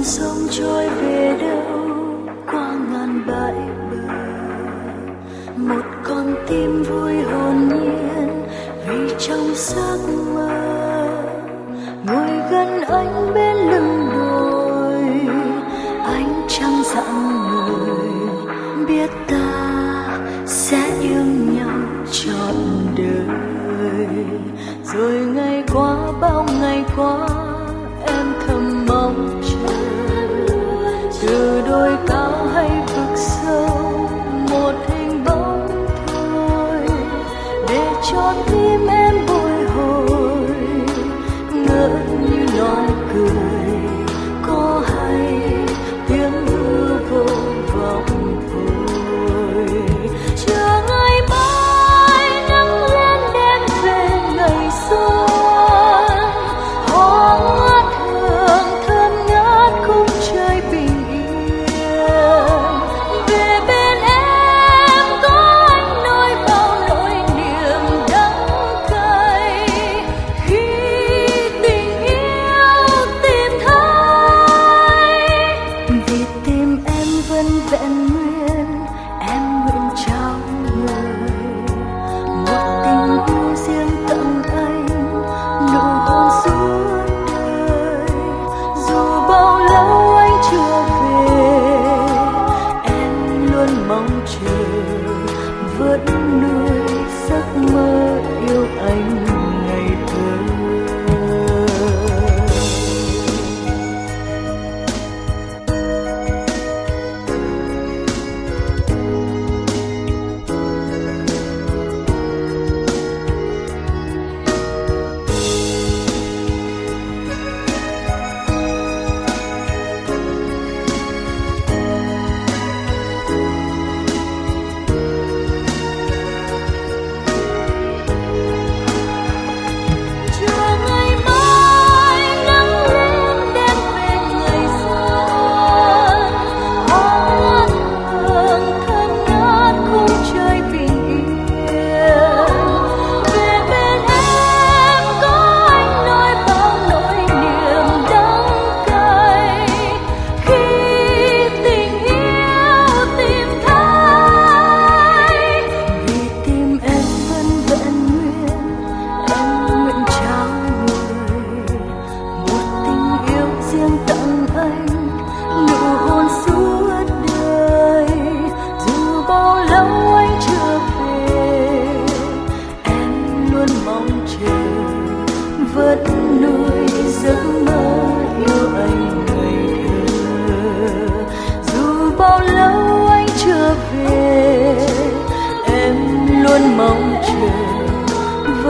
dòng sông trôi về đâu, qua ngàn bãi bờ. Một con tim vui hồn nhiên vì trong giấc mơ. Ngồi gần anh bên lưng đồi anh chẳng dặn người biết ta sẽ yêu nhau trọn đời. Rồi mong chờ vẫn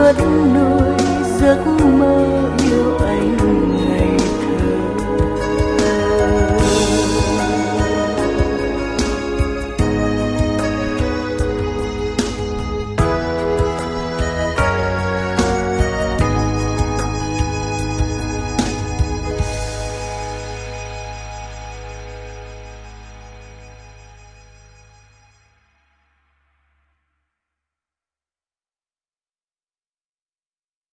nuốt nuôi giấc mơ